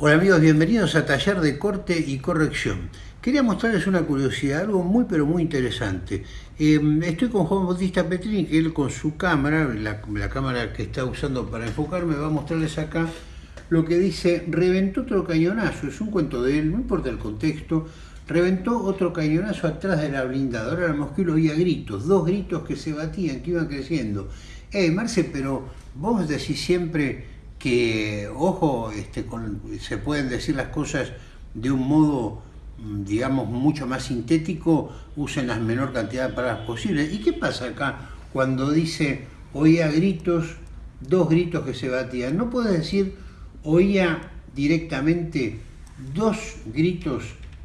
Hola amigos, bienvenidos a Taller de Corte y Corrección. Quería mostrarles una curiosidad, algo muy pero muy interesante. Em, estoy con Juan Bautista Petrini, que él con su cámara, la, cámara que está usando para enfocarme, va a mostrarles acá lo que dice, reventó otro cañonazo, es un cuento de él, no importa el contexto, reventó otro cañonazo atrás de la blindadora, la mosquito oía gritos, dos gritos que se batían, que iban creciendo. Eh, Marce, pero vos decís siempre que, ojo, este, se pueden decir las cosas de un modo, mm, digamos, mucho más sintético, usen la menor cantidad de palabras posibles. ¿Y qué pasa acá cuando dice oía gritos, dos gritos que se batían? ¿No puede decir oía directamente dos gritos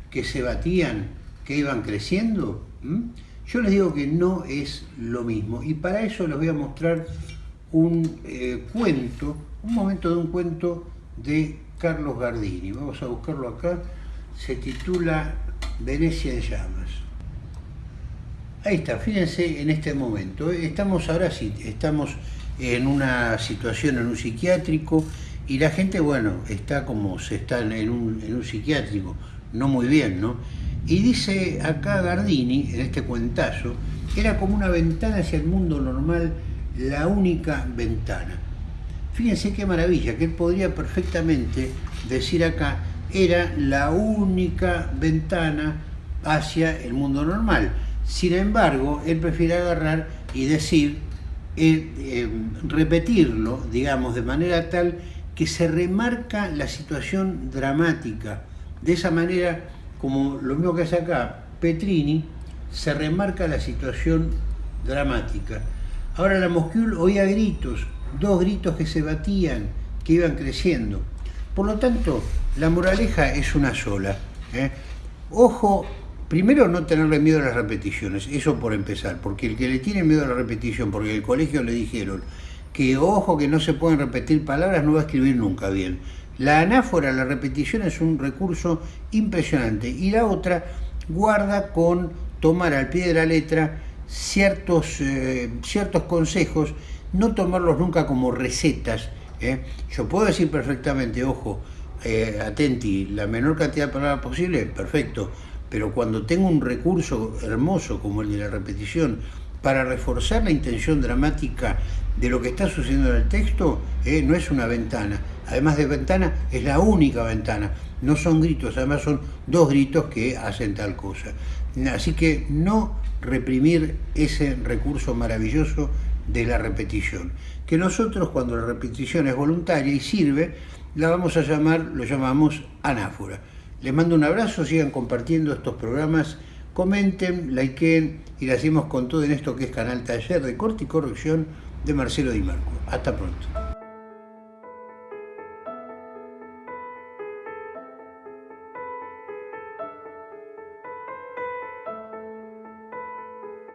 que se batían, que iban creciendo? ¿Mm? Yo les digo que no es lo mismo y para eso les voy a mostrar un eh, cuento, un momento de un cuento de Carlos Gardini. Vamos a buscarlo acá. Se titula Venecia en llamas. Ahí está, fíjense en este momento. Estamos ahora sí, estamos en una situación en un psiquiátrico y la gente, bueno, está como se está en un, en un psiquiátrico, no muy bien, ¿no? Y dice acá Gardini, en este cuentazo, era como una ventana hacia el mundo normal la única ventana. Fíjense qué maravilla, que él podría perfectamente decir acá, era la única ventana hacia el mundo normal. Sin embargo, él prefiere agarrar y decir, eh, eh, repetirlo, digamos, de manera tal que se remarca la situación dramática. De esa manera, como lo mismo que hace acá Petrini, se remarca la situación dramática. Ahora la Moscul oía gritos, dos gritos que se batían, que iban creciendo. Por lo tanto, la moraleja es una sola. ¿eh? Ojo, primero no tenerle miedo a las repeticiones, eso por empezar, porque el que le tiene miedo a la repetición, porque en el colegio le dijeron que ojo que no se pueden repetir palabras, no va a escribir nunca bien. La anáfora, la repetición es un recurso impresionante. Y la otra, guarda con tomar al pie de la letra ciertos, eh, ciertos consejos, no tomarlos nunca como recetas. ¿eh? Yo puedo decir perfectamente, ojo, eh, atenti, la menor cantidad de palabras posible, perfecto, pero cuando tengo un recurso hermoso como el de la repetición, para reforzar la intención dramática de lo que está sucediendo en el texto, no es una ventana. Además de ventana, es la única ventana. No son gritos, además son dos gritos que hacen tal cosa. Así que no reprimir ese recurso maravilloso de la repetición. Que nosotros cuando la repetición es voluntaria y sirve, la vamos a llamar, lo llamamos anáfora. Les mando un abrazo, sigan compartiendo estos programas, comenten, likeen y le hacemos con todo en esto que es Canal Taller de Corte y Corrección de Marcelo Di Marco. Hasta pronto.